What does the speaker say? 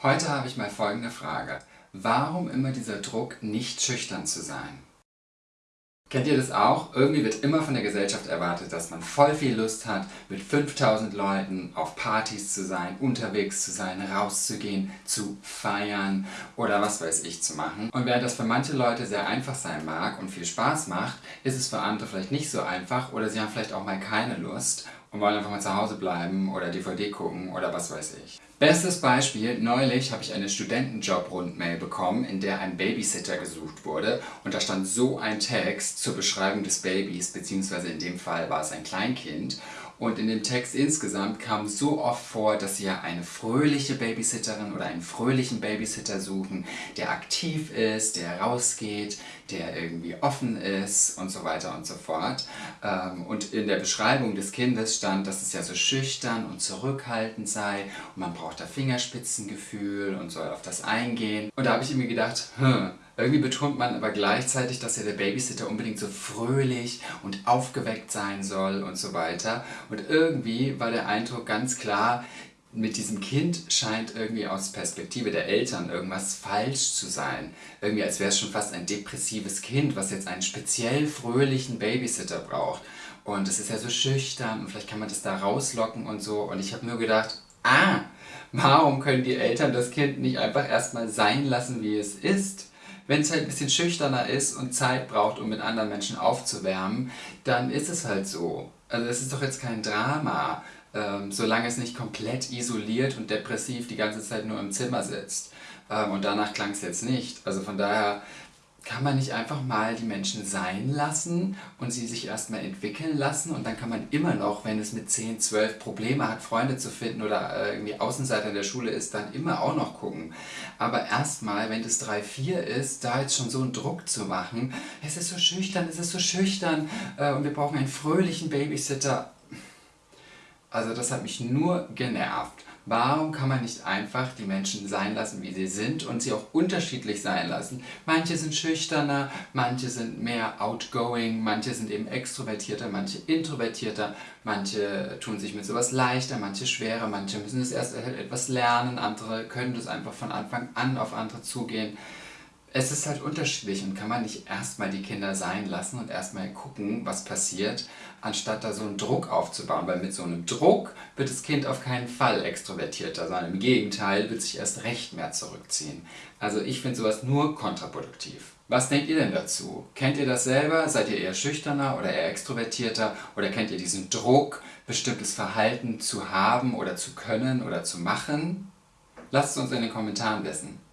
Heute habe ich mal folgende Frage. Warum immer dieser Druck, nicht schüchtern zu sein? Kennt ihr das auch? Irgendwie wird immer von der Gesellschaft erwartet, dass man voll viel Lust hat, mit 5000 Leuten auf Partys zu sein, unterwegs zu sein, rauszugehen, zu feiern oder was weiß ich zu machen. Und während das für manche Leute sehr einfach sein mag und viel Spaß macht, ist es für andere vielleicht nicht so einfach oder sie haben vielleicht auch mal keine Lust und wollen einfach mal zu Hause bleiben oder DVD gucken oder was weiß ich. Bestes Beispiel, neulich habe ich eine Studentenjob-Rundmail bekommen, in der ein Babysitter gesucht wurde und da stand so ein Text zur Beschreibung des Babys, beziehungsweise in dem Fall war es ein Kleinkind und in dem Text insgesamt kam so oft vor, dass sie ja eine fröhliche Babysitterin oder einen fröhlichen Babysitter suchen, der aktiv ist, der rausgeht, der irgendwie offen ist und so weiter und so fort. Ähm, und in der Beschreibung des Kindes stand, dass es ja so schüchtern und zurückhaltend sei und man braucht da Fingerspitzengefühl und soll auf das eingehen. Und da habe ich mir gedacht, hm, irgendwie betont man aber gleichzeitig, dass ja der Babysitter unbedingt so fröhlich und aufgeweckt sein soll und so weiter. Und irgendwie war der Eindruck ganz klar, mit diesem Kind scheint irgendwie aus Perspektive der Eltern irgendwas falsch zu sein. Irgendwie als wäre es schon fast ein depressives Kind, was jetzt einen speziell fröhlichen Babysitter braucht. Und es ist ja so schüchtern und vielleicht kann man das da rauslocken und so. Und ich habe nur gedacht, ah, warum können die Eltern das Kind nicht einfach erstmal sein lassen, wie es ist? Wenn es halt ein bisschen schüchterner ist und Zeit braucht, um mit anderen Menschen aufzuwärmen, dann ist es halt so. Also es ist doch jetzt kein Drama, ähm, solange es nicht komplett isoliert und depressiv die ganze Zeit nur im Zimmer sitzt. Ähm, und danach klang es jetzt nicht. Also von daher kann man nicht einfach mal die Menschen sein lassen und sie sich erstmal entwickeln lassen und dann kann man immer noch, wenn es mit 10, 12 Probleme hat, Freunde zu finden oder äh, irgendwie Außenseiter in der Schule ist, dann immer auch noch gucken. Aber erstmal, wenn das 3, 4 ist, da jetzt schon so einen Druck zu machen, es ist so schüchtern, es ist so schüchtern äh, und wir brauchen einen fröhlichen Babysitter. Also das hat mich nur genervt. Warum kann man nicht einfach die Menschen sein lassen, wie sie sind und sie auch unterschiedlich sein lassen? Manche sind schüchterner, manche sind mehr outgoing, manche sind eben extrovertierter, manche introvertierter, manche tun sich mit sowas leichter, manche schwerer, manche müssen es erst etwas lernen, andere können das einfach von Anfang an auf andere zugehen es ist halt unterschiedlich und kann man nicht erstmal die Kinder sein lassen und erstmal gucken, was passiert, anstatt da so einen Druck aufzubauen. Weil mit so einem Druck wird das Kind auf keinen Fall extrovertierter, sondern im Gegenteil wird sich erst recht mehr zurückziehen. Also ich finde sowas nur kontraproduktiv. Was denkt ihr denn dazu? Kennt ihr das selber? Seid ihr eher schüchterner oder eher extrovertierter? Oder kennt ihr diesen Druck, bestimmtes Verhalten zu haben oder zu können oder zu machen? Lasst es uns in den Kommentaren wissen.